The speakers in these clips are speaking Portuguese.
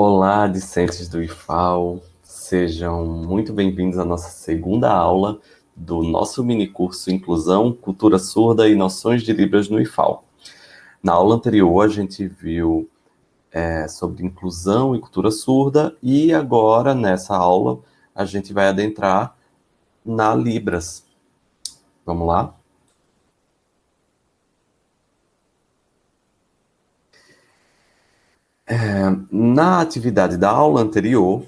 Olá, discentes do IFAO, sejam muito bem-vindos à nossa segunda aula do nosso minicurso Inclusão, Cultura Surda e Noções de Libras no IFAO. Na aula anterior, a gente viu é, sobre inclusão e cultura surda, e agora, nessa aula, a gente vai adentrar na Libras. Vamos lá? É, na atividade da aula anterior,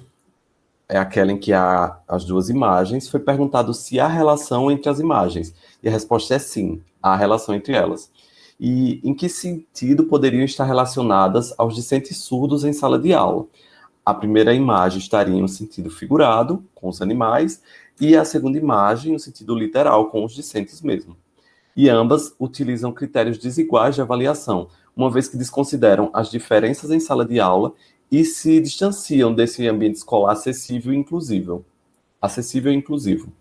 é aquela em que há as duas imagens, foi perguntado se há relação entre as imagens. E a resposta é sim, há relação entre elas. E em que sentido poderiam estar relacionadas aos discentes surdos em sala de aula? A primeira imagem estaria no sentido figurado, com os animais, e a segunda imagem no sentido literal, com os discentes mesmo. E ambas utilizam critérios desiguais de avaliação, uma vez que desconsideram as diferenças em sala de aula e se distanciam desse ambiente escolar acessível e inclusivo. Acessível e inclusivo.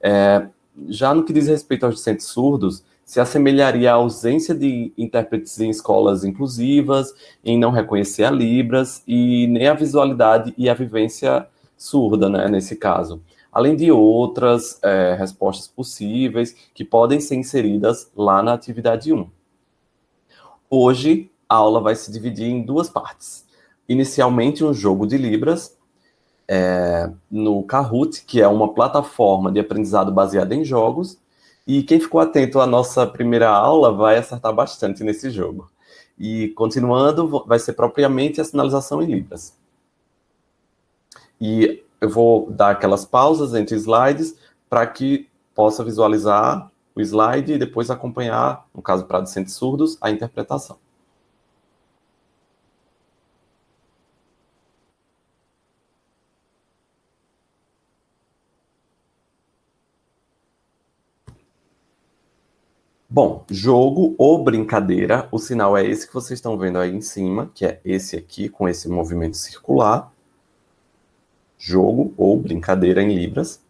É, já no que diz respeito aos discentes surdos, se assemelharia à ausência de intérpretes em escolas inclusivas, em não reconhecer a Libras, e nem a visualidade e a vivência surda, né, nesse caso. Além de outras é, respostas possíveis que podem ser inseridas lá na atividade 1. Hoje, a aula vai se dividir em duas partes. Inicialmente, um jogo de Libras, é, no Kahoot, que é uma plataforma de aprendizado baseada em jogos, e quem ficou atento à nossa primeira aula vai acertar bastante nesse jogo. E, continuando, vai ser propriamente a sinalização em Libras. E eu vou dar aquelas pausas entre slides para que possa visualizar o slide e depois acompanhar, no caso para discentes surdos, a interpretação. Bom, jogo ou brincadeira, o sinal é esse que vocês estão vendo aí em cima, que é esse aqui, com esse movimento circular. Jogo ou brincadeira em Libras.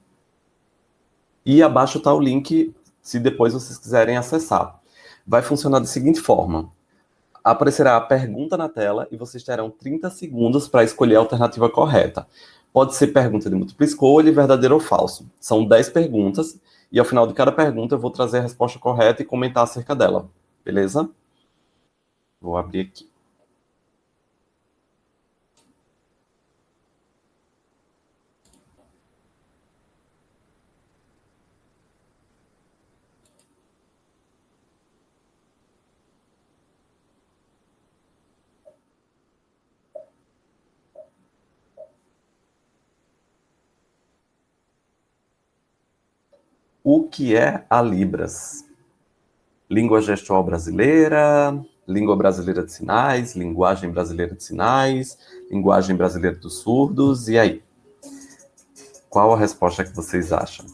E abaixo está o link se depois vocês quiserem acessar. Vai funcionar da seguinte forma. Aparecerá a pergunta na tela e vocês terão 30 segundos para escolher a alternativa correta. Pode ser pergunta de múltipla escolha, verdadeiro ou falso. São 10 perguntas e ao final de cada pergunta eu vou trazer a resposta correta e comentar acerca dela. Beleza? Vou abrir aqui. O que é a Libras? Língua gestual brasileira, língua brasileira de sinais, linguagem brasileira de sinais, linguagem brasileira dos surdos, e aí? Qual a resposta que vocês acham?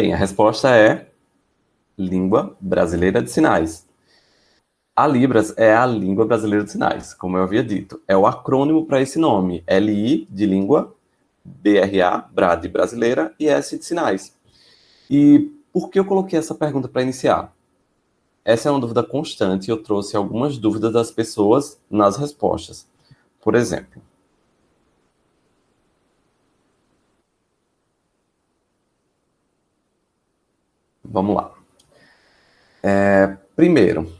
Bem, a resposta é língua brasileira de sinais. A Libras é a língua brasileira de sinais, como eu havia dito. É o acrônimo para esse nome. LI de língua, BRA, BRA de brasileira e S de sinais. E por que eu coloquei essa pergunta para iniciar? Essa é uma dúvida constante e eu trouxe algumas dúvidas das pessoas nas respostas. Por exemplo, Vamos lá. É, primeiro,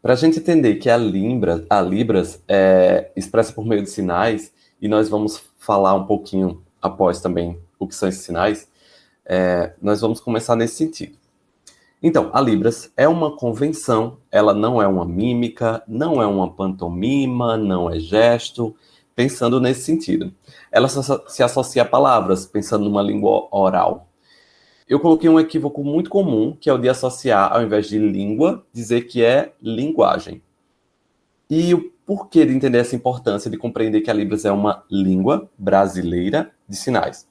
para a gente entender que a, a Libras é expressa por meio de sinais, e nós vamos falar um pouquinho após também o que são esses sinais, é, nós vamos começar nesse sentido. Então, a Libras é uma convenção, ela não é uma mímica, não é uma pantomima, não é gesto, pensando nesse sentido. Ela se associa a palavras, pensando numa língua oral. Eu coloquei um equívoco muito comum, que é o de associar, ao invés de língua, dizer que é linguagem. E o porquê de entender essa importância de compreender que a Libras é uma língua brasileira de sinais?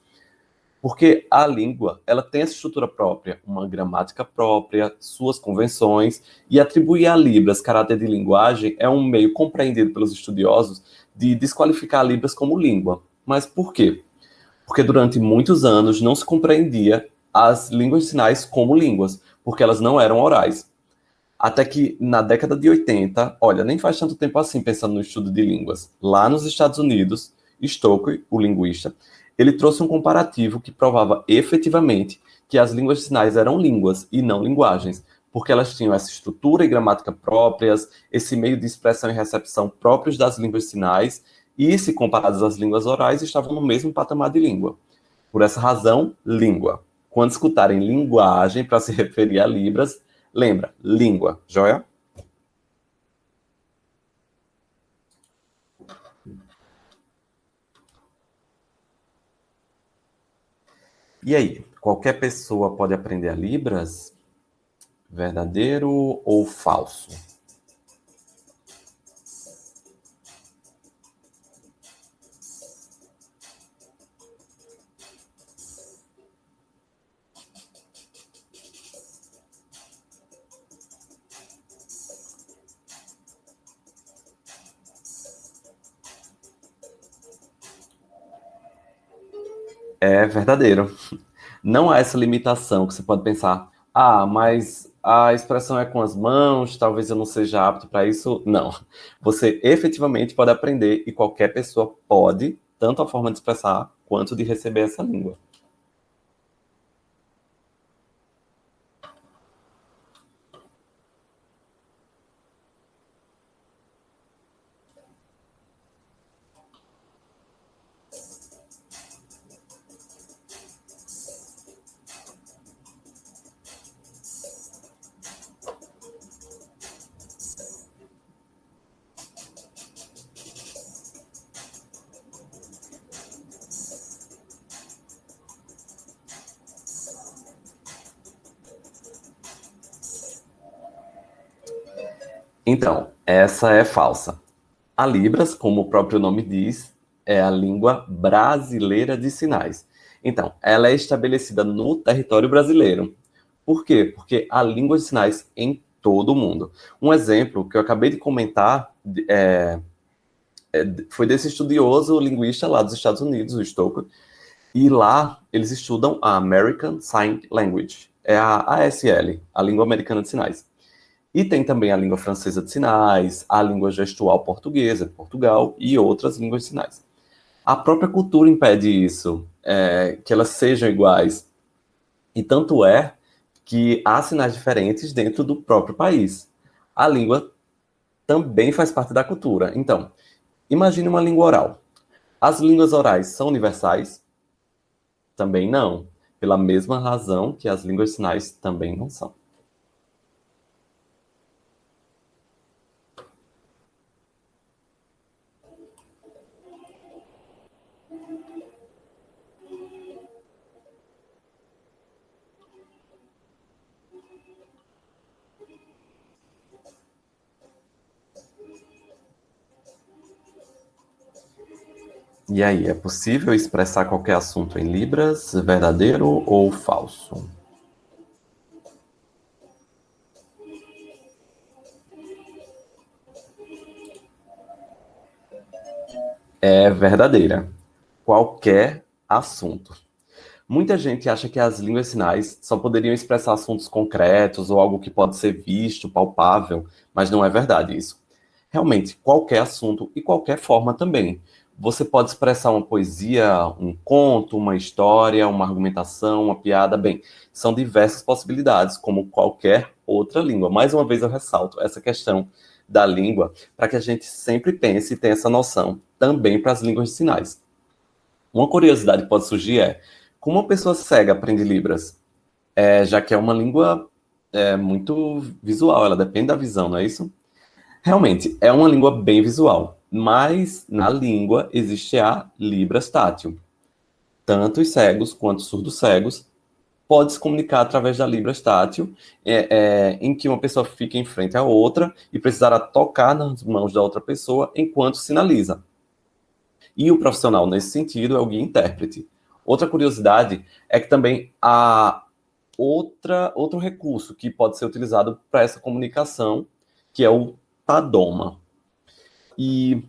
Porque a língua, ela tem essa estrutura própria, uma gramática própria, suas convenções, e atribuir a Libras caráter de linguagem é um meio compreendido pelos estudiosos de desqualificar a Libras como língua. Mas por quê? Porque durante muitos anos não se compreendia as línguas de sinais como línguas, porque elas não eram orais. Até que na década de 80, olha, nem faz tanto tempo assim pensando no estudo de línguas, lá nos Estados Unidos, Stokely, o linguista, ele trouxe um comparativo que provava efetivamente que as línguas de sinais eram línguas e não linguagens, porque elas tinham essa estrutura e gramática próprias, esse meio de expressão e recepção próprios das línguas de sinais, e, se comparadas às línguas orais, estavam no mesmo patamar de língua. Por essa razão, língua. Quando escutarem linguagem para se referir a Libras, lembra, língua, joia? E aí, qualquer pessoa pode aprender a Libras? Verdadeiro ou falso? É verdadeiro. Não há essa limitação que você pode pensar, ah, mas a expressão é com as mãos, talvez eu não seja apto para isso. Não. Você efetivamente pode aprender e qualquer pessoa pode, tanto a forma de expressar quanto de receber essa língua. Essa é falsa. A Libras, como o próprio nome diz, é a língua brasileira de sinais. Então, ela é estabelecida no território brasileiro. Por quê? Porque há língua de sinais em todo o mundo. Um exemplo que eu acabei de comentar é, é, foi desse estudioso linguista lá dos Estados Unidos, o Stoker, e lá eles estudam a American Sign Language, é a ASL, a língua americana de sinais. E tem também a língua francesa de sinais, a língua gestual portuguesa de Portugal e outras línguas de sinais. A própria cultura impede isso, é, que elas sejam iguais. E tanto é que há sinais diferentes dentro do próprio país. A língua também faz parte da cultura. Então, imagine uma língua oral. As línguas orais são universais? Também não. Pela mesma razão que as línguas de sinais também não são. E aí, é possível expressar qualquer assunto em Libras, verdadeiro ou falso? É verdadeira. Qualquer assunto. Muita gente acha que as línguas sinais só poderiam expressar assuntos concretos ou algo que pode ser visto, palpável, mas não é verdade isso. Realmente, qualquer assunto e qualquer forma também você pode expressar uma poesia, um conto, uma história, uma argumentação, uma piada. Bem, são diversas possibilidades, como qualquer outra língua. Mais uma vez eu ressalto essa questão da língua, para que a gente sempre pense e tenha essa noção também para as línguas de sinais. Uma curiosidade que pode surgir é, como uma pessoa cega aprende Libras? É, já que é uma língua é, muito visual, ela depende da visão, não é isso? Realmente, é uma língua bem visual mas na língua existe a Libras tátil. Tanto os cegos quanto os surdos cegos podem se comunicar através da Libras tátil, é, é, em que uma pessoa fica em frente à outra e precisará tocar nas mãos da outra pessoa enquanto sinaliza. E o profissional, nesse sentido, é o guia intérprete. Outra curiosidade é que também há outra, outro recurso que pode ser utilizado para essa comunicação, que é o Tadoma. E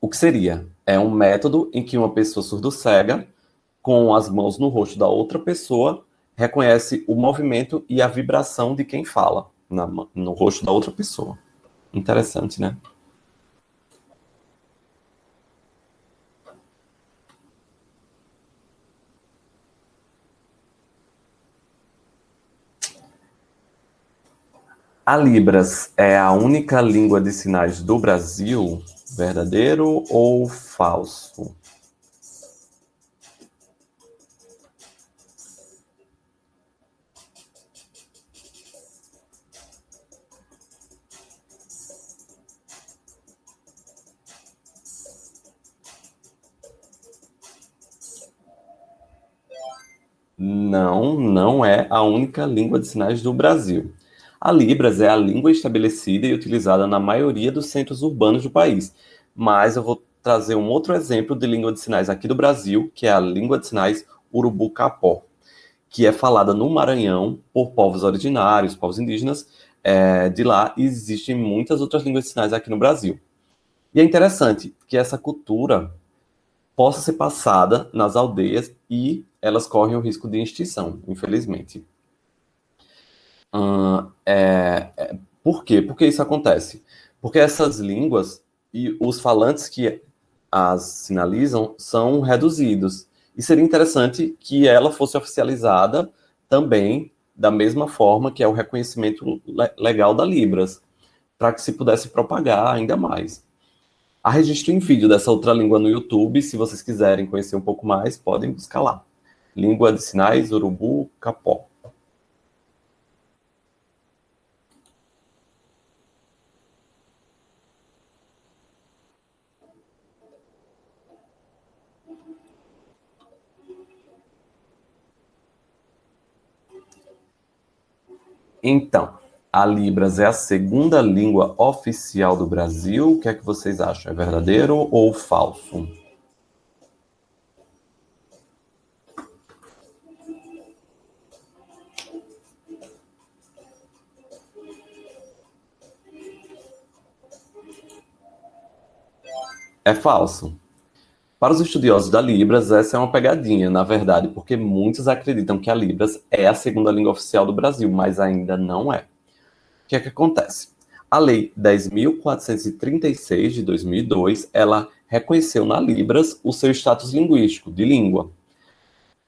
o que seria? É um método em que uma pessoa surdo-cega, com as mãos no rosto da outra pessoa, reconhece o movimento e a vibração de quem fala na, no rosto da outra pessoa. Interessante, né? A Libras é a única língua de sinais do Brasil? Verdadeiro ou falso? Não, não é a única língua de sinais do Brasil. A Libras é a língua estabelecida e utilizada na maioria dos centros urbanos do país, mas eu vou trazer um outro exemplo de língua de sinais aqui do Brasil, que é a língua de sinais urubu-capó, que é falada no Maranhão por povos originários, povos indígenas é, de lá, e existem muitas outras línguas de sinais aqui no Brasil. E é interessante que essa cultura possa ser passada nas aldeias e elas correm o risco de extinção, infelizmente. É, é, por quê? Por que isso acontece? Porque essas línguas e os falantes que as sinalizam são reduzidos. E seria interessante que ela fosse oficializada também da mesma forma que é o reconhecimento legal da Libras, para que se pudesse propagar ainda mais. Há registro em vídeo dessa outra língua no YouTube, se vocês quiserem conhecer um pouco mais, podem buscar lá. Língua de sinais, urubu, capó. Então, a Libras é a segunda língua oficial do Brasil. O que é que vocês acham? É verdadeiro ou falso? É falso. Para os estudiosos da Libras, essa é uma pegadinha, na verdade, porque muitos acreditam que a Libras é a segunda língua oficial do Brasil, mas ainda não é. O que é que acontece? A Lei 10.436 de 2002, ela reconheceu na Libras o seu status linguístico, de língua.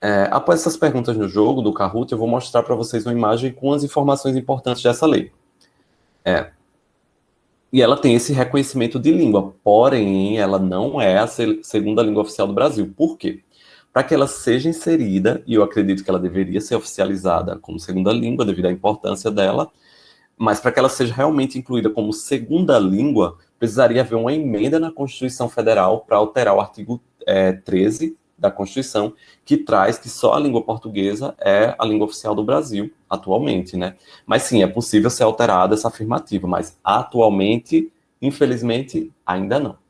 É, após essas perguntas no jogo do Kahoot, eu vou mostrar para vocês uma imagem com as informações importantes dessa lei. É, e ela tem esse reconhecimento de língua, porém, ela não é a segunda língua oficial do Brasil. Por quê? Para que ela seja inserida, e eu acredito que ela deveria ser oficializada como segunda língua, devido à importância dela, mas para que ela seja realmente incluída como segunda língua, precisaria haver uma emenda na Constituição Federal para alterar o artigo é, 13 da Constituição, que traz que só a língua portuguesa é a língua oficial do Brasil, atualmente, né? Mas sim, é possível ser alterada essa afirmativa, mas atualmente, infelizmente, ainda não.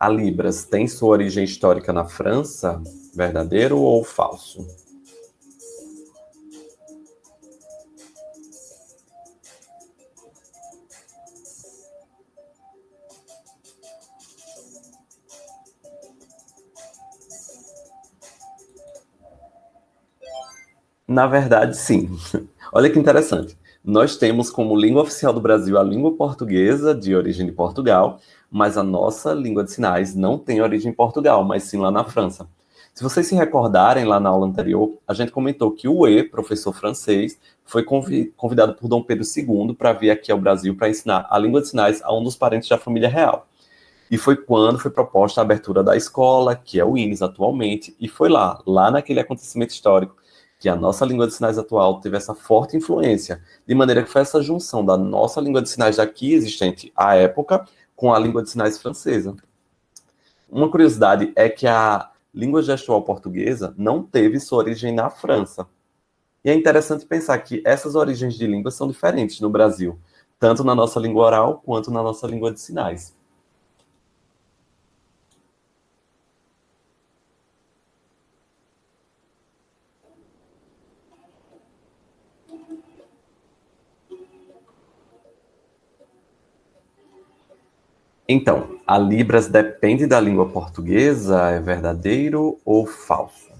A Libras tem sua origem histórica na França? Verdadeiro ou falso? Na verdade, sim. Olha que interessante. Nós temos como língua oficial do Brasil a língua portuguesa, de origem de Portugal, mas a nossa língua de sinais não tem origem em Portugal, mas sim lá na França. Se vocês se recordarem, lá na aula anterior, a gente comentou que o E, professor francês, foi convidado por Dom Pedro II para vir aqui ao Brasil para ensinar a língua de sinais a um dos parentes da família real. E foi quando foi proposta a abertura da escola, que é o INES atualmente, e foi lá, lá naquele acontecimento histórico, que a nossa língua de sinais atual teve essa forte influência, de maneira que foi essa junção da nossa língua de sinais daqui existente à época com a língua de sinais francesa. Uma curiosidade é que a língua gestual portuguesa não teve sua origem na França. E é interessante pensar que essas origens de língua são diferentes no Brasil, tanto na nossa língua oral quanto na nossa língua de sinais. Então, a Libras depende da língua portuguesa? É verdadeiro ou falso?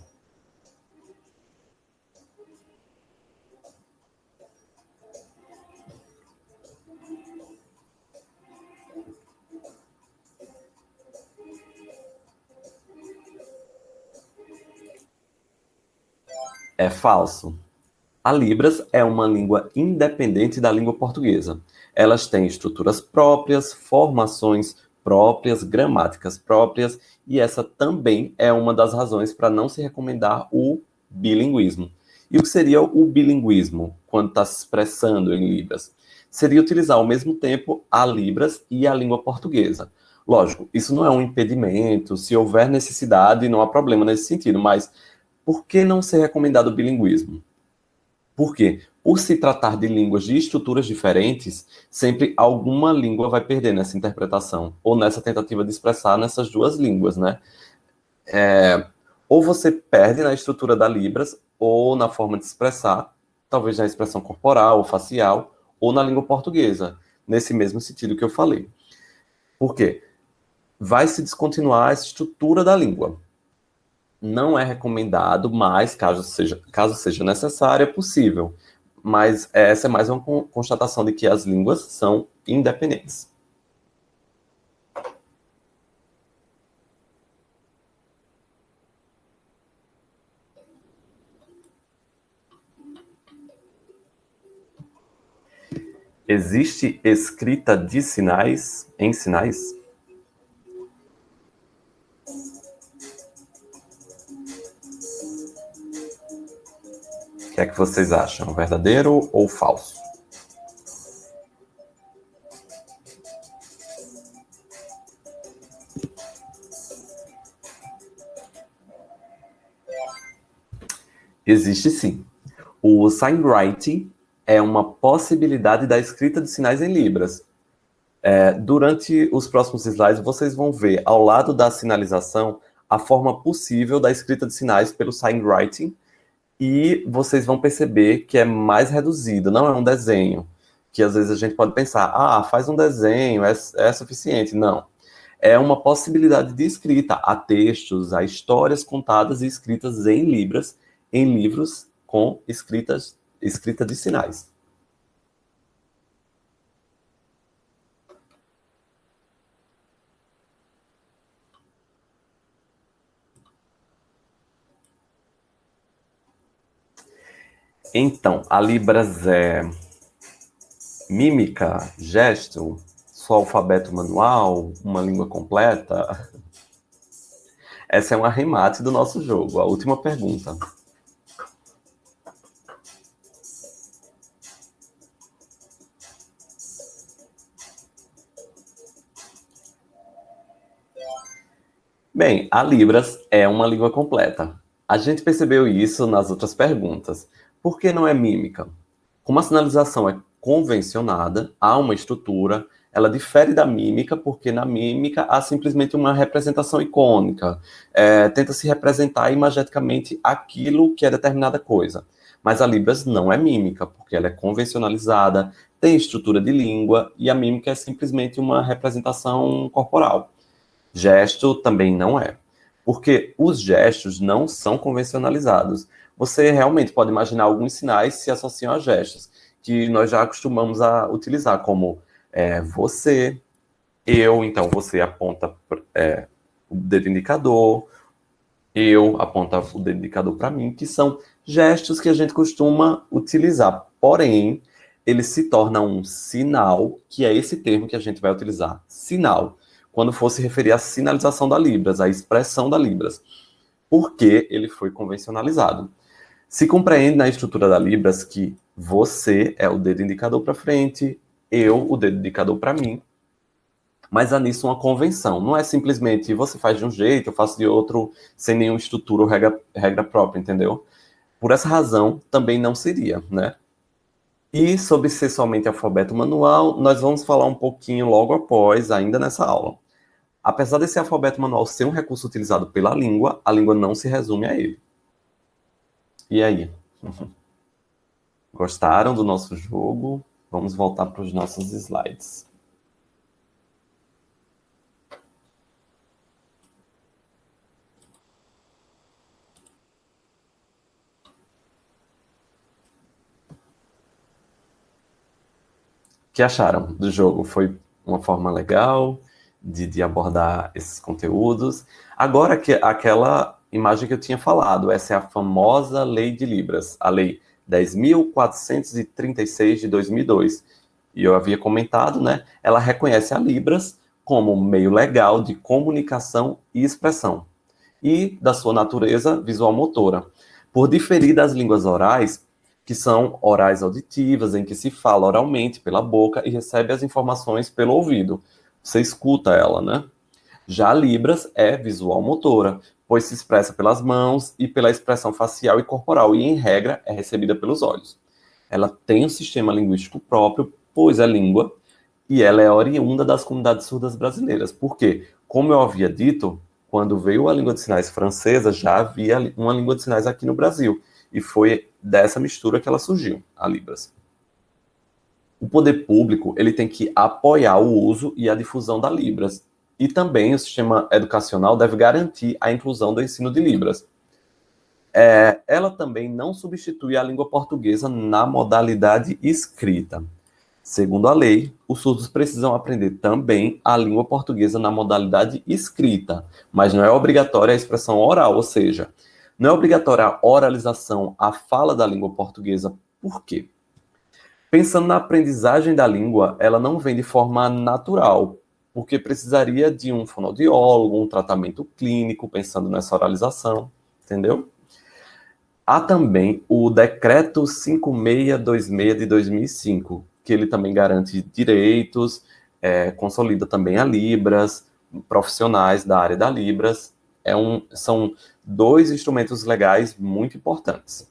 É falso. A Libras é uma língua independente da língua portuguesa. Elas têm estruturas próprias, formações próprias, gramáticas próprias, e essa também é uma das razões para não se recomendar o bilinguismo. E o que seria o bilinguismo, quando está se expressando em Libras? Seria utilizar ao mesmo tempo a Libras e a língua portuguesa. Lógico, isso não é um impedimento, se houver necessidade, não há problema nesse sentido, mas por que não ser recomendado o bilinguismo? Por quê? Por se tratar de línguas de estruturas diferentes, sempre alguma língua vai perder nessa interpretação, ou nessa tentativa de expressar nessas duas línguas, né? É, ou você perde na estrutura da Libras, ou na forma de expressar, talvez na expressão corporal ou facial, ou na língua portuguesa, nesse mesmo sentido que eu falei. Por quê? Vai se descontinuar essa estrutura da língua não é recomendado, mas caso seja, caso seja necessário, é possível. Mas essa é mais uma constatação de que as línguas são independentes. Existe escrita de sinais em sinais? Que é que vocês acham? Verdadeiro ou falso? Existe sim. O signwriting é uma possibilidade da escrita de sinais em libras. É, durante os próximos slides, vocês vão ver ao lado da sinalização a forma possível da escrita de sinais pelo signwriting, e vocês vão perceber que é mais reduzido, não é um desenho, que às vezes a gente pode pensar, ah, faz um desenho, é, é suficiente. Não. É uma possibilidade de escrita a textos, a histórias contadas e escritas em libras, em livros com escritas, escrita de sinais. Então, a Libras é mímica, gesto, só alfabeto manual, uma língua completa? Essa é um arremate do nosso jogo. A última pergunta. Bem, a Libras é uma língua completa. A gente percebeu isso nas outras perguntas. Por que não é mímica? Como a sinalização é convencionada, há uma estrutura, ela difere da mímica, porque na mímica há simplesmente uma representação icônica. É, tenta se representar imageticamente aquilo que é determinada coisa. Mas a Libras não é mímica, porque ela é convencionalizada, tem estrutura de língua, e a mímica é simplesmente uma representação corporal. Gesto também não é, porque os gestos não são convencionalizados você realmente pode imaginar alguns sinais se associam a gestos, que nós já acostumamos a utilizar, como é, você, eu, então você aponta é, o dedo indicador, eu aponta o dedo indicador para mim, que são gestos que a gente costuma utilizar. Porém, ele se torna um sinal, que é esse termo que a gente vai utilizar, sinal, quando for se referir à sinalização da Libras, à expressão da Libras, porque ele foi convencionalizado. Se compreende na estrutura da Libras que você é o dedo indicador para frente, eu o dedo indicador para mim, Mas há nisso uma convenção. Não é simplesmente você faz de um jeito, eu faço de outro, sem nenhuma estrutura ou regra, regra própria, entendeu? Por essa razão, também não seria, né? E sobre ser somente alfabeto manual, nós vamos falar um pouquinho logo após, ainda nessa aula. Apesar desse alfabeto manual ser um recurso utilizado pela língua, a língua não se resume a ele. E aí? Gostaram do nosso jogo? Vamos voltar para os nossos slides. O que acharam do jogo? Foi uma forma legal de, de abordar esses conteúdos? Agora, que aquela imagem que eu tinha falado, essa é a famosa Lei de Libras, a Lei 10.436 de 2002. E eu havia comentado, né? Ela reconhece a Libras como meio legal de comunicação e expressão, e da sua natureza visual motora. Por diferir das línguas orais, que são orais auditivas, em que se fala oralmente pela boca e recebe as informações pelo ouvido. Você escuta ela, né? Já Libras é visual motora, pois se expressa pelas mãos e pela expressão facial e corporal, e em regra é recebida pelos olhos. Ela tem um sistema linguístico próprio, pois é língua, e ela é oriunda das comunidades surdas brasileiras. Por quê? Como eu havia dito, quando veio a língua de sinais francesa, já havia uma língua de sinais aqui no Brasil. E foi dessa mistura que ela surgiu, a Libras. O poder público ele tem que apoiar o uso e a difusão da Libras. E também o sistema educacional deve garantir a inclusão do ensino de Libras. É, ela também não substitui a língua portuguesa na modalidade escrita. Segundo a lei, os surdos precisam aprender também a língua portuguesa na modalidade escrita, mas não é obrigatória a expressão oral, ou seja, não é obrigatória a oralização, a fala da língua portuguesa. Por quê? Pensando na aprendizagem da língua, ela não vem de forma natural, porque precisaria de um fonoaudiólogo, um tratamento clínico, pensando nessa oralização, entendeu? Há também o Decreto 5626 de 2005, que ele também garante direitos, é, consolida também a Libras, profissionais da área da Libras, é um, são dois instrumentos legais muito importantes.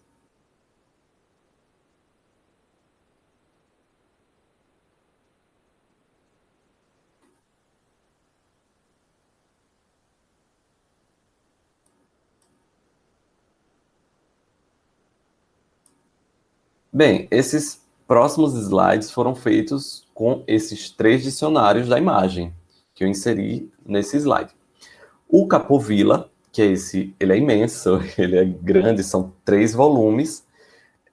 Bem, esses próximos slides foram feitos com esses três dicionários da imagem que eu inseri nesse slide. O Capovilla, que é esse, ele é imenso, ele é grande, são três volumes.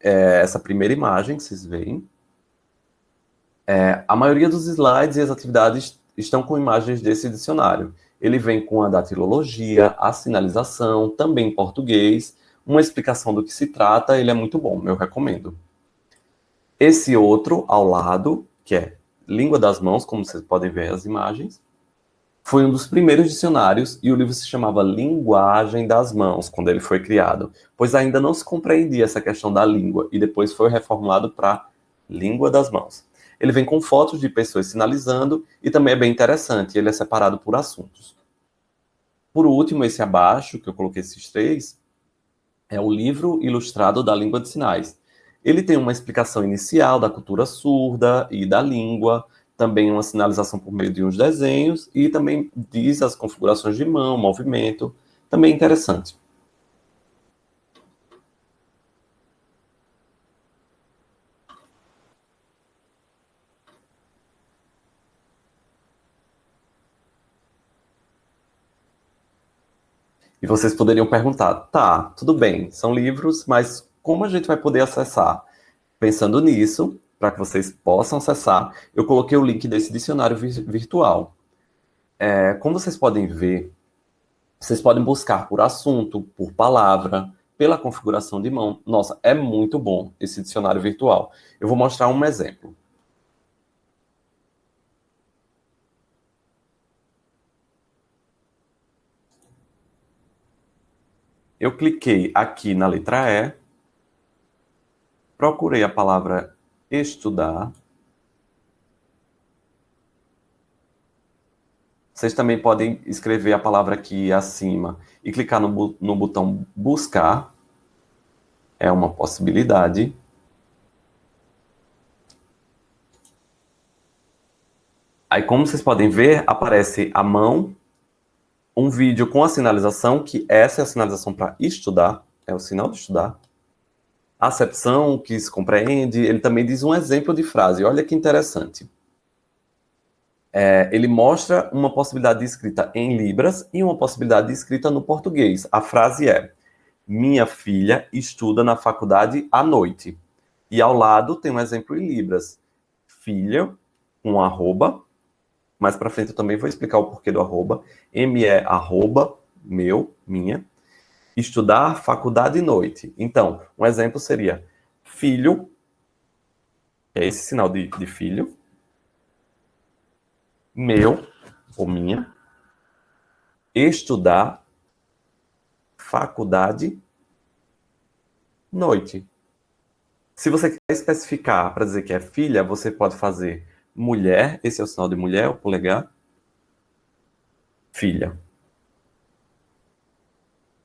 É, essa primeira imagem que vocês veem. É, a maioria dos slides e as atividades estão com imagens desse dicionário. Ele vem com a datilologia, a sinalização, também em português, uma explicação do que se trata, ele é muito bom, eu recomendo. Esse outro ao lado, que é Língua das Mãos, como vocês podem ver as imagens, foi um dos primeiros dicionários e o livro se chamava Linguagem das Mãos, quando ele foi criado, pois ainda não se compreendia essa questão da língua e depois foi reformulado para Língua das Mãos. Ele vem com fotos de pessoas sinalizando e também é bem interessante, ele é separado por assuntos. Por último, esse abaixo, que eu coloquei esses três, é o livro ilustrado da língua de sinais. Ele tem uma explicação inicial da cultura surda e da língua, também uma sinalização por meio de uns desenhos e também diz as configurações de mão, movimento, também interessante. E vocês poderiam perguntar, tá, tudo bem, são livros, mas como a gente vai poder acessar? Pensando nisso, para que vocês possam acessar, eu coloquei o link desse dicionário virtual. É, como vocês podem ver, vocês podem buscar por assunto, por palavra, pela configuração de mão. Nossa, é muito bom esse dicionário virtual. Eu vou mostrar um exemplo. Eu cliquei aqui na letra E, procurei a palavra estudar. Vocês também podem escrever a palavra aqui acima e clicar no, no botão buscar. É uma possibilidade. Aí, como vocês podem ver, aparece a mão, um vídeo com a sinalização, que essa é a sinalização para estudar, é o sinal de estudar. Acepção, que se compreende, ele também diz um exemplo de frase. Olha que interessante é, ele mostra uma possibilidade de escrita em Libras e uma possibilidade de escrita no português. A frase é: Minha filha estuda na faculdade à noite. E ao lado tem um exemplo em Libras. Filha, um arroba. Mais para frente eu também vou explicar o porquê do arroba. ME arroba, meu, minha. Estudar faculdade noite. Então, um exemplo seria filho, é esse sinal de, de filho, meu ou minha, estudar, faculdade, noite. Se você quer especificar para dizer que é filha, você pode fazer mulher, esse é o sinal de mulher, o polegar, filha.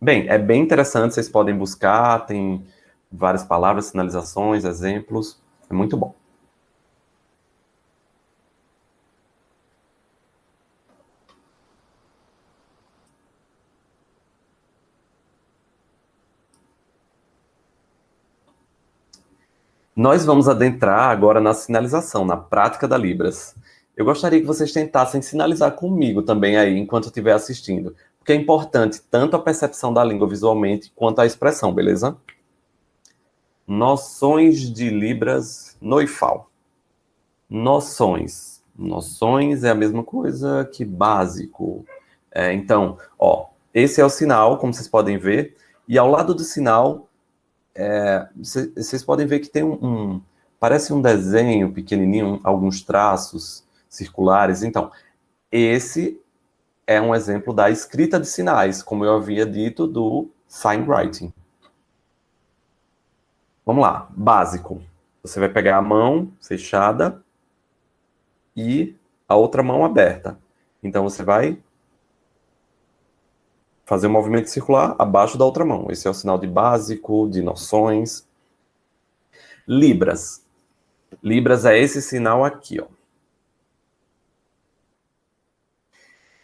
Bem, é bem interessante, vocês podem buscar, tem várias palavras, sinalizações, exemplos, é muito bom. Nós vamos adentrar agora na sinalização, na prática da Libras. Eu gostaria que vocês tentassem sinalizar comigo também aí, enquanto eu estiver assistindo, porque é importante tanto a percepção da língua visualmente quanto a expressão, beleza? Noções de Libras no IFAL. Noções. Noções é a mesma coisa que básico. É, então, ó, esse é o sinal, como vocês podem ver, e ao lado do sinal é, vocês podem ver que tem um, um, parece um desenho pequenininho, alguns traços circulares. Então, esse é um exemplo da escrita de sinais, como eu havia dito, do sign writing. Vamos lá, básico. Você vai pegar a mão fechada e a outra mão aberta. Então, você vai fazer um movimento circular abaixo da outra mão. Esse é o sinal de básico, de noções. Libras. Libras é esse sinal aqui, ó.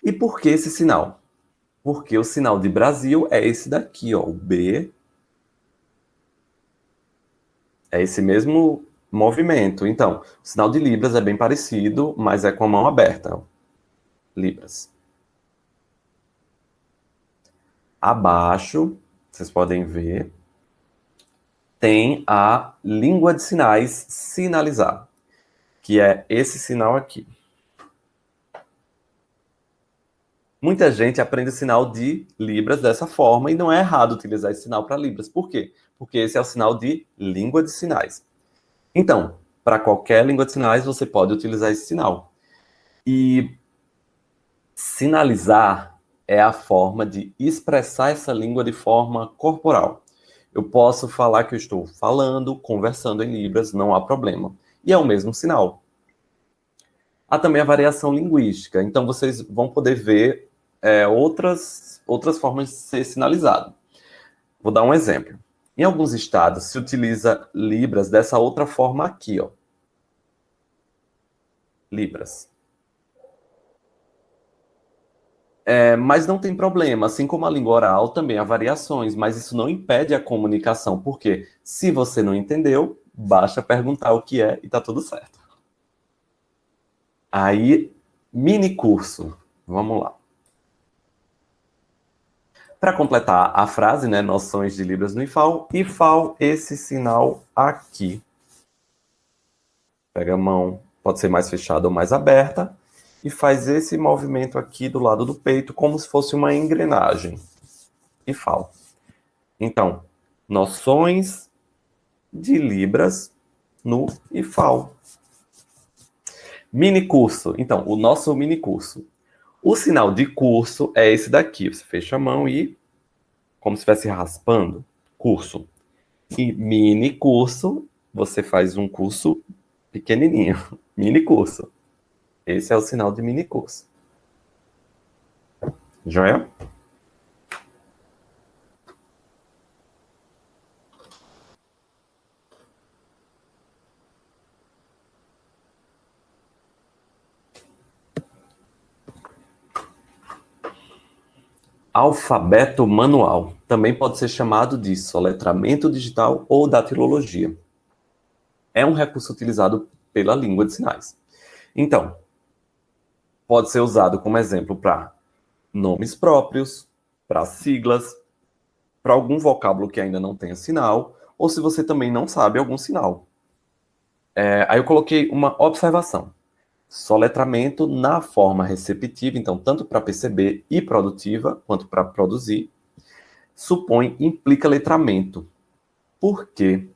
E por que esse sinal? Porque o sinal de Brasil é esse daqui, ó, o B. É esse mesmo movimento. Então, o sinal de Libras é bem parecido, mas é com a mão aberta. Libras. Abaixo, vocês podem ver, tem a língua de sinais sinalizar, que é esse sinal aqui. Muita gente aprende sinal de Libras dessa forma e não é errado utilizar esse sinal para Libras. Por quê? Porque esse é o sinal de língua de sinais. Então, para qualquer língua de sinais, você pode utilizar esse sinal. E sinalizar é a forma de expressar essa língua de forma corporal. Eu posso falar que eu estou falando, conversando em Libras, não há problema. E é o mesmo sinal. Há também a variação linguística. Então, vocês vão poder ver é, outras, outras formas de ser sinalizado. Vou dar um exemplo. Em alguns estados, se utiliza Libras dessa outra forma aqui, ó. Libras. É, mas não tem problema, assim como a língua oral, também há variações, mas isso não impede a comunicação, porque se você não entendeu, basta perguntar o que é e tá tudo certo. Aí, mini curso, vamos lá. Para completar a frase, né, noções de Libras no IFAL, IFAL, esse sinal aqui. Pega a mão, pode ser mais fechada ou mais aberta, e faz esse movimento aqui do lado do peito como se fosse uma engrenagem. Fala. Então, noções de Libras no IFAL. Mini curso. Então, o nosso mini curso. O sinal de curso é esse daqui. Você fecha a mão e, como se estivesse raspando, curso. E mini curso, você faz um curso pequenininho. Mini curso. Esse é o sinal de mini curso. Joia? Alfabeto manual. Também pode ser chamado de soletramento digital ou datilologia. É um recurso utilizado pela língua de sinais. Então, pode ser usado como exemplo para nomes próprios, para siglas, para algum vocábulo que ainda não tenha sinal, ou se você também não sabe algum sinal. É, aí eu coloquei uma observação. Soletramento na forma receptiva, então, tanto para perceber e produtiva, quanto para produzir, supõe, implica letramento. Por quê?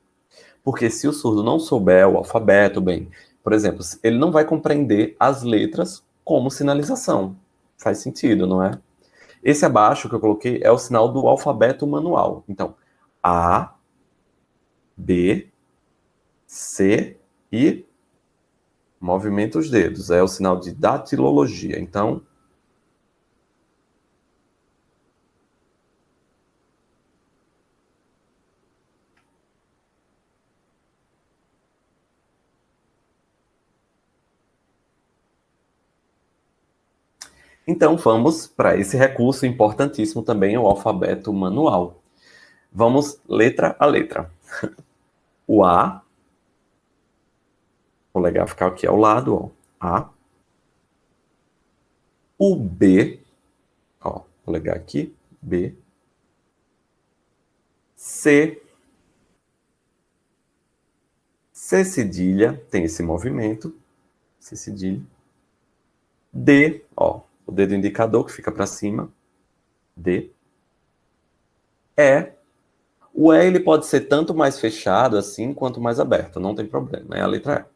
Porque se o surdo não souber o alfabeto, bem, por exemplo, ele não vai compreender as letras como sinalização. Faz sentido, não é? Esse abaixo que eu coloquei é o sinal do alfabeto manual. Então, A, B, C e Movimenta os dedos, é o sinal de datilologia. Então, Então, vamos para esse recurso importantíssimo também, o alfabeto manual. Vamos letra a letra. O A polegar ficar aqui ao lado, ó. A. O B, ó, vou legar aqui, B. C. C cedilha, tem esse movimento. C cedilha. D, ó, o dedo indicador que fica para cima. D. E. O E ele pode ser tanto mais fechado assim, quanto mais aberto, não tem problema, é a letra E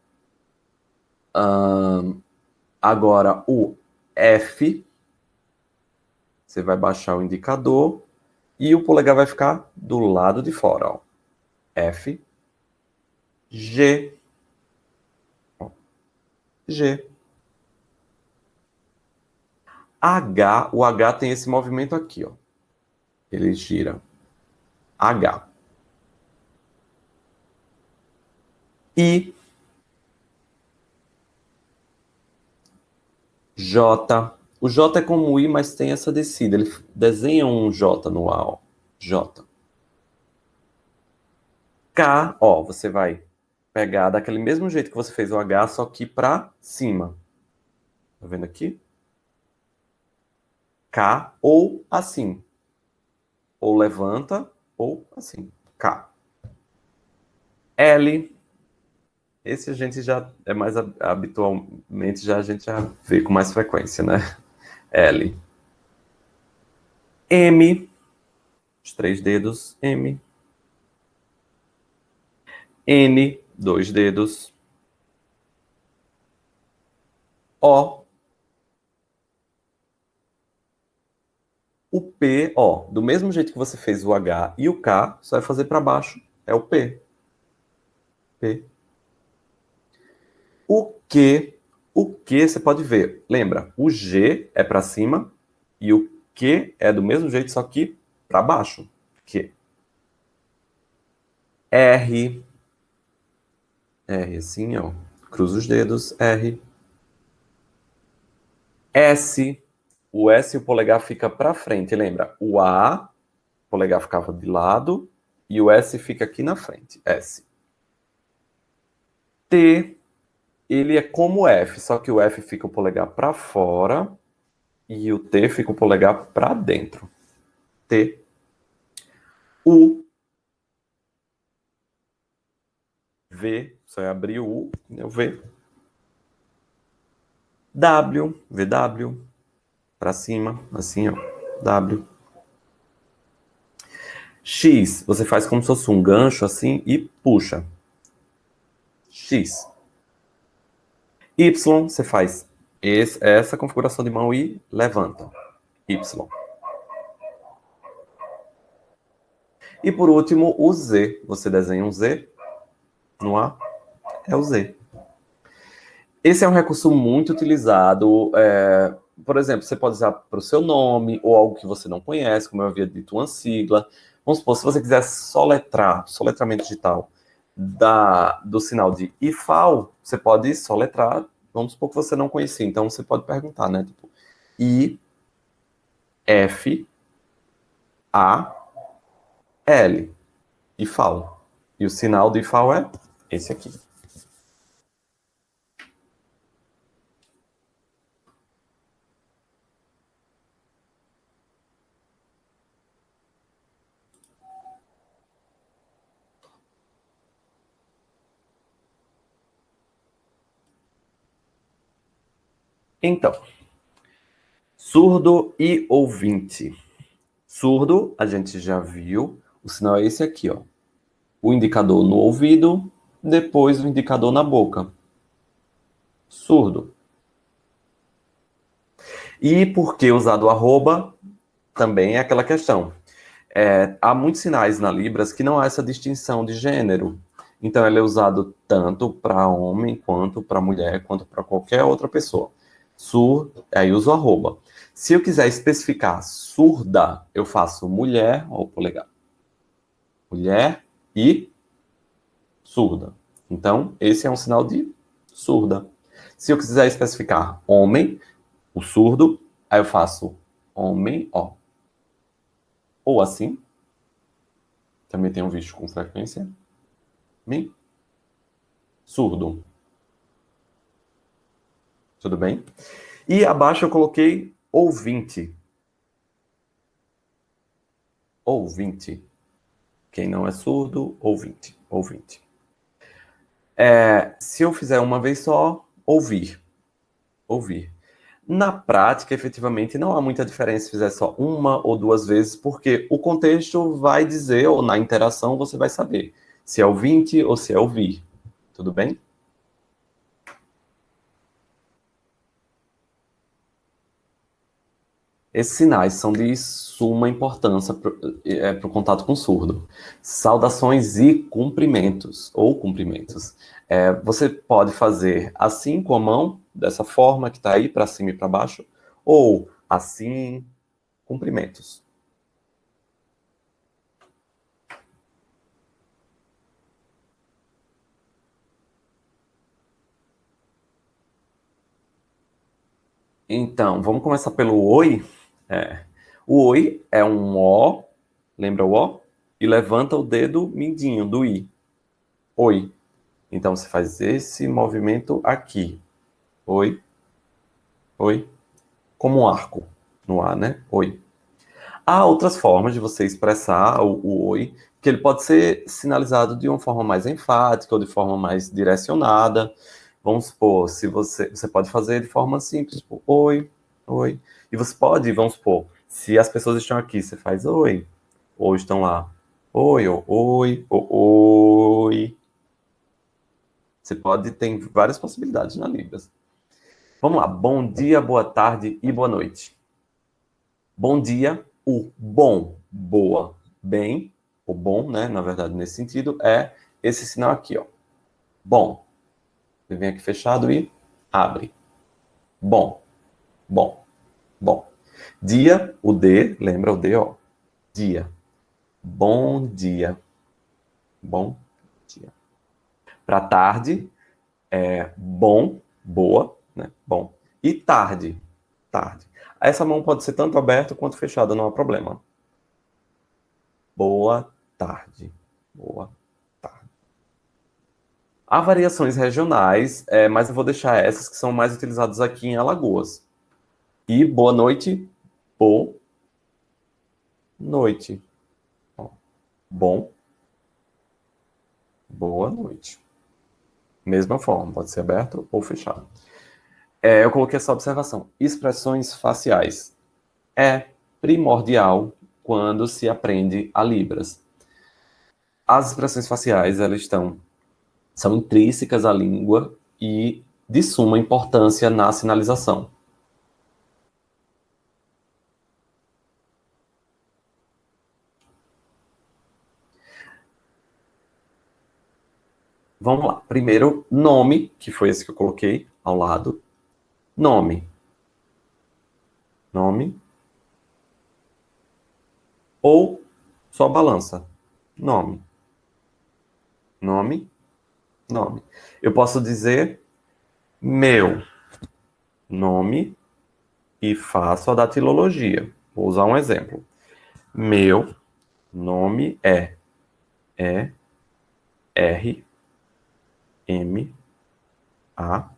agora, o F, você vai baixar o indicador e o polegar vai ficar do lado de fora. Ó. F, G. G. H, o H tem esse movimento aqui, ó. Ele gira. H. I, J. O J é como o I, mas tem essa descida. Ele desenha um J no A, ó. J. K, ó, você vai pegar daquele mesmo jeito que você fez o H, só que para cima. Tá vendo aqui? K ou assim. Ou levanta ou assim. K. L, esse a gente já é mais habitualmente, já a gente já vê com mais frequência, né? L. M. Os três dedos. M. N. Dois dedos. O. O P, ó, do mesmo jeito que você fez o H e o K, só vai fazer para baixo. É o P. P. O que, o que você pode ver. Lembra, o G é para cima e o que é do mesmo jeito, só que para baixo. Que. R. R assim, ó. Cruza os dedos. R. S. O S e o polegar fica para frente. Lembra? O A, o polegar ficava de lado e o S fica aqui na frente. S. T ele é como o F, só que o F fica o polegar para fora e o T fica o polegar para dentro. T. U. V, só é abrir o U, o V. W, VW, para cima, assim, ó, W. X, você faz como se fosse um gancho assim e puxa. X. Y, você faz esse, essa configuração de mão e levanta. Y. E por último, o Z. Você desenha um Z no A, é o Z. Esse é um recurso muito utilizado é, por exemplo, você pode usar para o seu nome ou algo que você não conhece, como eu havia dito, uma sigla. Vamos supor, se você quiser soletrar, soletramento digital, da, do sinal de IFAL, você pode soletrar, vamos supor que você não conhecia, então você pode perguntar, né? Tipo, I, F, A, L, IFAL. E o sinal do IFAL é esse aqui. Então, surdo e ouvinte. Surdo, a gente já viu, o sinal é esse aqui, ó. O indicador no ouvido, depois o indicador na boca. Surdo. E por que usar do arroba? Também é aquela questão. É, há muitos sinais na Libras que não há essa distinção de gênero. Então, ele é usado tanto para homem, quanto para mulher, quanto para qualquer outra pessoa sur, aí uso arroba. Se eu quiser especificar surda, eu faço mulher, ó, o polegar. Mulher e surda. Então, esse é um sinal de surda. Se eu quiser especificar homem, o surdo, aí eu faço homem, ó. Ou assim. Também tenho visto com frequência. Mi. Surdo. Tudo bem? E abaixo eu coloquei ouvinte. Ouvinte. Quem não é surdo, ouvinte. Ouvinte. É, se eu fizer uma vez só, ouvir. Ouvir. Na prática, efetivamente, não há muita diferença se fizer só uma ou duas vezes, porque o contexto vai dizer, ou na interação você vai saber, se é ouvinte ou se é ouvir. Tudo bem? Esses sinais são de suma importância para é, o contato com o surdo. Saudações e cumprimentos, ou cumprimentos. É, você pode fazer assim com a mão, dessa forma que está aí, para cima e para baixo, ou assim, cumprimentos. Então, vamos começar pelo oi. É. O oi é um O, lembra o O? E levanta o dedo mindinho do I. Oi. Então você faz esse movimento aqui. Oi. Oi. Como um arco no ar, né? Oi. Há outras formas de você expressar o, o oi, que ele pode ser sinalizado de uma forma mais enfática ou de forma mais direcionada. Vamos supor, se você, você pode fazer de forma simples, tipo, oi, oi. E você pode, vamos supor, se as pessoas estão aqui, você faz oi, ou estão lá, oi, oi, ou, oi. Você pode, tem várias possibilidades na Libras. Vamos lá, bom dia, boa tarde e boa noite. Bom dia, o bom, boa, bem, o bom, né, na verdade, nesse sentido, é esse sinal aqui, ó. Bom. Você vem aqui fechado e abre. Bom, bom. Bom, dia, o D, lembra o D, ó. Dia. Bom dia. Bom dia. Para tarde, é bom, boa, né? Bom. E tarde, tarde. Essa mão pode ser tanto aberta quanto fechada, não há problema. Boa tarde. Boa tarde. Há variações regionais, é, mas eu vou deixar essas que são mais utilizadas aqui em Alagoas. E boa noite, boa noite. Bom, boa noite. Mesma forma, pode ser aberto ou fechado. É, eu coloquei essa observação. Expressões faciais. É primordial quando se aprende a Libras. As expressões faciais, elas estão, são intrínsecas à língua e de suma importância na sinalização. Vamos lá. Primeiro, nome, que foi esse que eu coloquei ao lado. Nome. Nome. Ou só balança. Nome. Nome. Nome. Eu posso dizer meu nome e faço a datilologia. Vou usar um exemplo. Meu nome é E R M A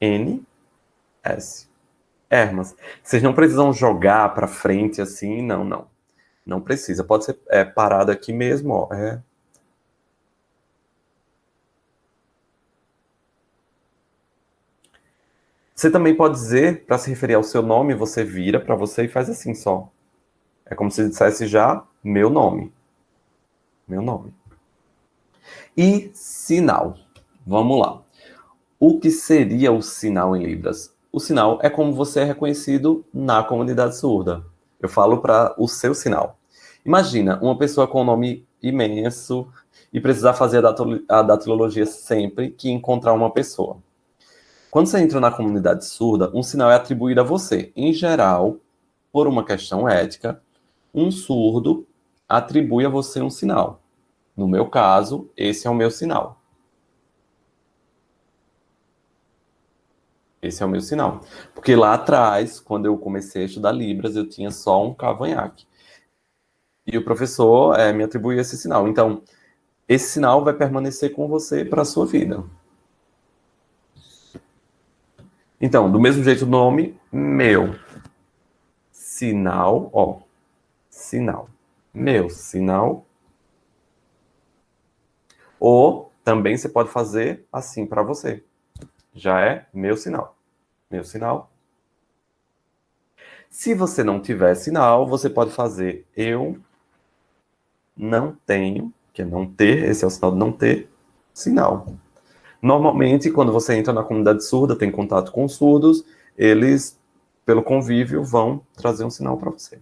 N S. Hermas. Vocês não precisam jogar para frente assim, não, não. Não precisa. Pode ser é, parado aqui mesmo, ó. É. Você também pode dizer, para se referir ao seu nome, você vira para você e faz assim só. É como se dissesse já meu nome. Meu nome. E sinal. Vamos lá. O que seria o sinal em Libras? O sinal é como você é reconhecido na comunidade surda. Eu falo para o seu sinal. Imagina uma pessoa com um nome imenso e precisar fazer a datilologia sempre que encontrar uma pessoa. Quando você entra na comunidade surda, um sinal é atribuído a você. Em geral, por uma questão ética, um surdo atribui a você um sinal. No meu caso, esse é o meu sinal. Esse é o meu sinal. Porque lá atrás, quando eu comecei a estudar Libras, eu tinha só um cavanhaque. E o professor é, me atribuiu esse sinal. Então, esse sinal vai permanecer com você para a sua vida. Então, do mesmo jeito, o nome meu. Sinal, ó. Sinal. Meu sinal. Ou também você pode fazer assim para você. Já é meu sinal. Meu sinal. Se você não tiver sinal, você pode fazer eu não tenho, que é não ter, esse é o sinal de não ter, sinal. Normalmente, quando você entra na comunidade surda, tem contato com surdos, eles, pelo convívio, vão trazer um sinal para você.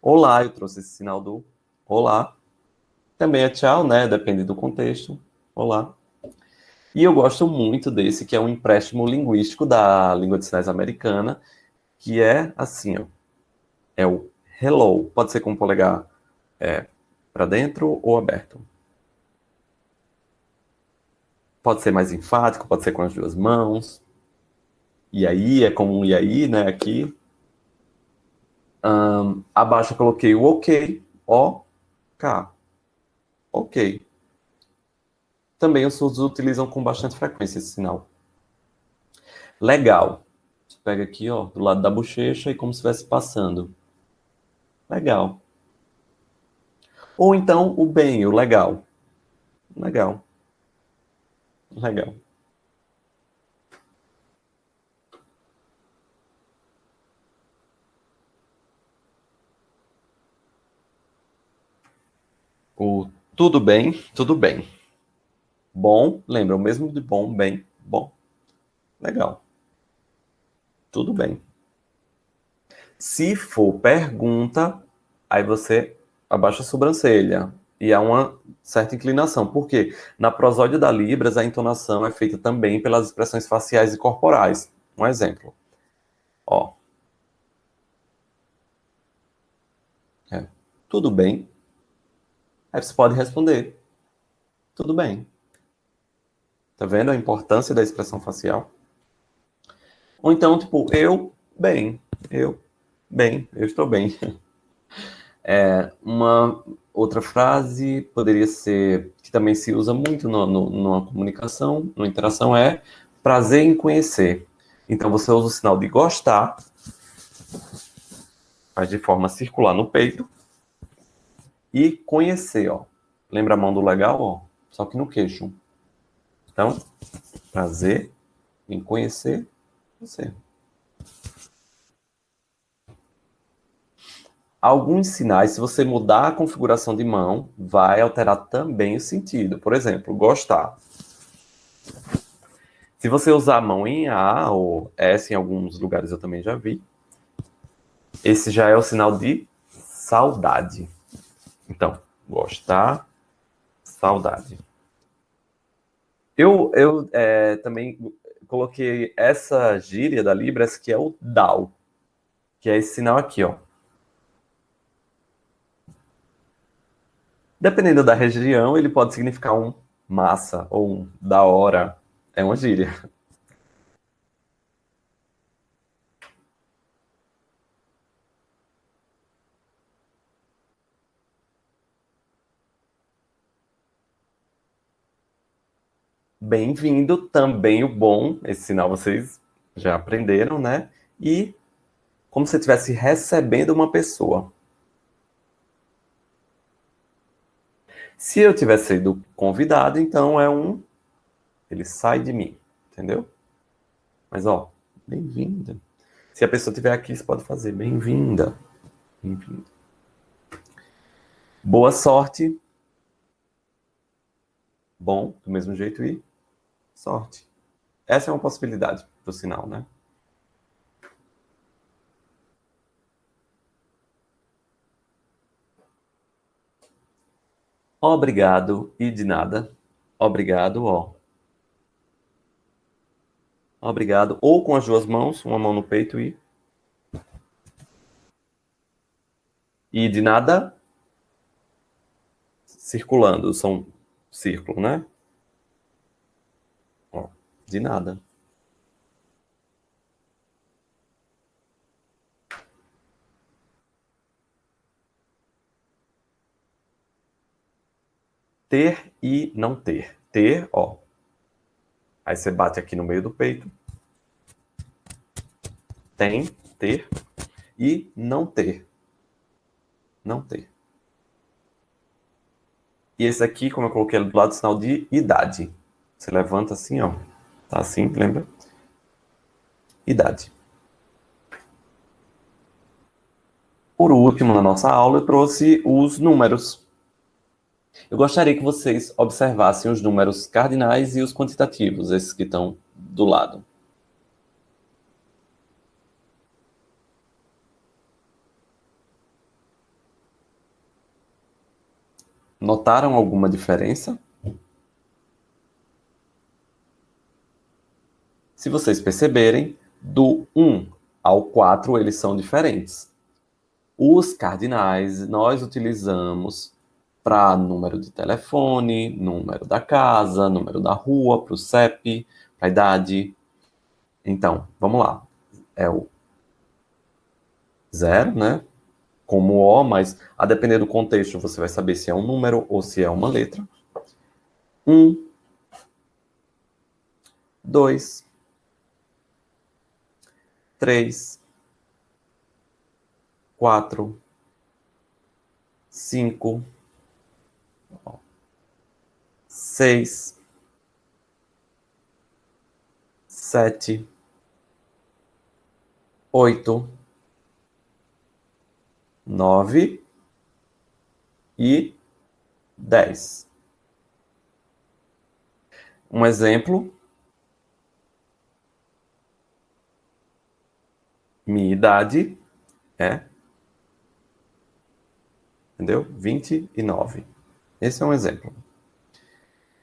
Olá, eu trouxe esse sinal do olá. Também é tchau, né? Depende do contexto. Olá. E eu gosto muito desse, que é um empréstimo linguístico da língua de sinais americana, que é assim, ó, é o hello. Pode ser com o polegar é, para dentro ou aberto. Pode ser mais enfático, pode ser com as duas mãos. E aí, é como um e aí, né, aqui. Um, abaixo eu coloquei o ok, O, K. Ok. Também os surdos utilizam com bastante frequência esse sinal. Legal pega aqui, ó, do lado da bochecha e como se estivesse passando. Legal. Ou então o bem, o legal. Legal. Legal. O tudo bem, tudo bem. Bom, lembra o mesmo de bom, bem, bom. Legal. Tudo bem. Se for pergunta, aí você abaixa a sobrancelha. E há uma certa inclinação. Por quê? Na prosódia da Libras, a entonação é feita também pelas expressões faciais e corporais. Um exemplo. Ó. É. Tudo bem? Aí você pode responder. Tudo bem. Tá vendo a importância da expressão facial? Ou então, tipo, eu, bem, eu, bem, eu estou bem. É, uma outra frase poderia ser, que também se usa muito no, no, numa comunicação, numa interação, é prazer em conhecer. Então, você usa o sinal de gostar, faz de forma circular no peito, e conhecer, ó. Lembra a mão do legal, ó? Só que no queixo. Então, prazer em conhecer você. Alguns sinais, se você mudar a configuração de mão, vai alterar também o sentido. Por exemplo, gostar. Se você usar a mão em A ou S, em alguns lugares eu também já vi, esse já é o sinal de saudade. Então, Gostar, saudade. Eu, eu é, também coloquei essa gíria da Libras, que é o DAO, que é esse sinal aqui, ó. Dependendo da região, ele pode significar um massa ou um da hora. É uma gíria. Bem-vindo, também o bom, esse sinal vocês já aprenderam, né? E como se estivesse recebendo uma pessoa. Se eu tivesse sido convidado, então é um. Ele sai de mim, entendeu? Mas, ó, bem-vinda. Se a pessoa estiver aqui, você pode fazer bem-vinda. Bem-vindo. Boa sorte. Bom, do mesmo jeito, e sorte. Essa é uma possibilidade o sinal, né? Obrigado e de nada. Obrigado, ó. Obrigado. Ou com as duas mãos, uma mão no peito e. E de nada. Circulando, são círculo, né? De nada. ter e não ter. Ter, ó. Aí você bate aqui no meio do peito. Tem, ter. E não ter. Não ter. E esse aqui, como eu coloquei do lado, sinal de idade. Você levanta assim, ó. Tá assim, lembra? Idade. Por último, na nossa aula, eu trouxe os números. Eu gostaria que vocês observassem os números cardinais e os quantitativos, esses que estão do lado. Notaram alguma diferença? Se vocês perceberem, do 1 ao 4 eles são diferentes. Os cardinais nós utilizamos para número de telefone, número da casa, número da rua, para o CEP, para a idade. Então, vamos lá. É o zero, né? Como O, mas a depender do contexto, você vai saber se é um número ou se é uma letra. Um, dois, três, quatro, cinco, seis, sete, oito, nove e dez. Um exemplo. Minha idade é. Entendeu? Vinte e nove. Esse é um exemplo.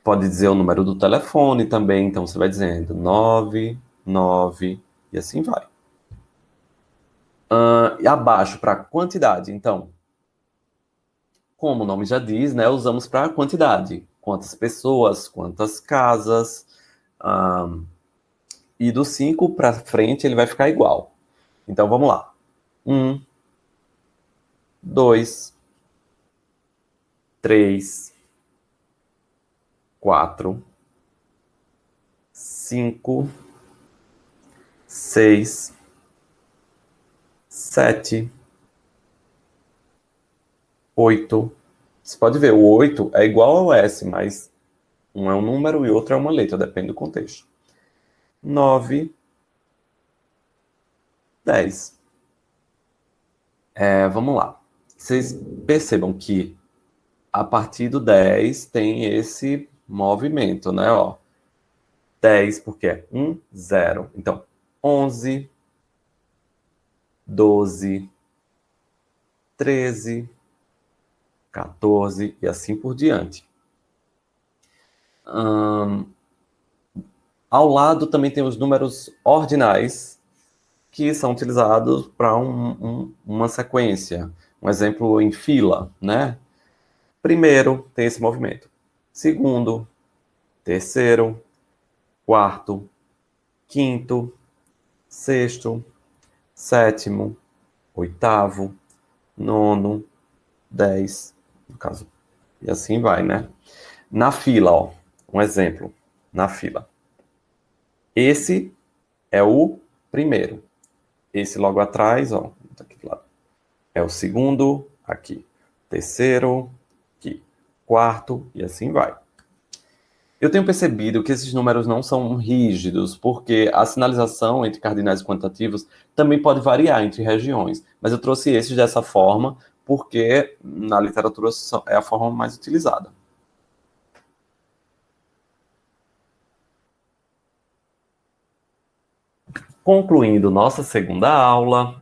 Pode dizer o número do telefone também, então você vai dizendo 9, 9 e assim vai. Uh, e abaixo para quantidade, então, como o nome já diz, né, usamos para quantidade. Quantas pessoas, quantas casas. Um, e do 5 para frente ele vai ficar igual. Então vamos lá. 1, 2, 3, quatro, cinco, seis, sete, oito. Você pode ver, o oito é igual ao S, mas um é um número e outro é uma letra, depende do contexto. Nove, dez. É, vamos lá. Vocês percebam que a partir do 10 tem esse movimento, né? Ó, 10, porque é 1, 0. Então, 11, 12, 13, 14 e assim por diante. Hum, ao lado também tem os números ordinais, que são utilizados para um, um, uma sequência. Um exemplo em fila, né? Primeiro tem esse movimento. Segundo, terceiro, quarto, quinto, sexto, sétimo, oitavo, nono, dez, no caso. E assim vai, né? Na fila, ó, um exemplo, na fila. Esse é o primeiro. Esse logo atrás, ó, tá aqui do lado. É o segundo, aqui. Terceiro, aqui. Quarto, e assim vai. Eu tenho percebido que esses números não são rígidos, porque a sinalização entre cardinais quantitativos também pode variar entre regiões. Mas eu trouxe esses dessa forma, porque na literatura é a forma mais utilizada. Concluindo nossa segunda aula,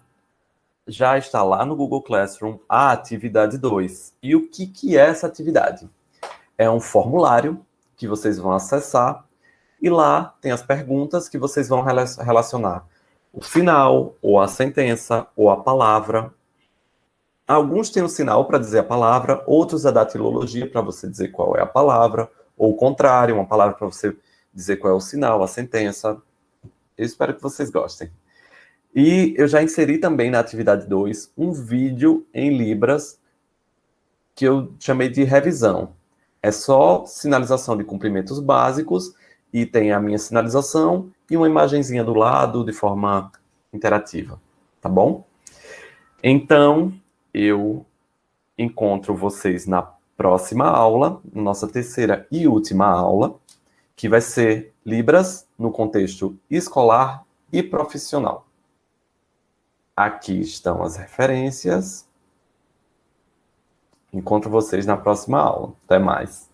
já está lá no Google Classroom a atividade 2. E o que, que é essa atividade? É um formulário que vocês vão acessar e lá tem as perguntas que vocês vão relacionar o sinal, ou a sentença, ou a palavra. Alguns têm o um sinal para dizer a palavra, outros a datilologia para você dizer qual é a palavra, ou o contrário, uma palavra para você dizer qual é o sinal, a sentença. Eu espero que vocês gostem. E eu já inseri também na atividade 2 um vídeo em Libras que eu chamei de revisão. É só sinalização de cumprimentos básicos e tem a minha sinalização e uma imagenzinha do lado de forma interativa, tá bom? Então, eu encontro vocês na próxima aula, nossa terceira e última aula, que vai ser Libras no contexto escolar e profissional. Aqui estão as referências. Encontro vocês na próxima aula. Até mais.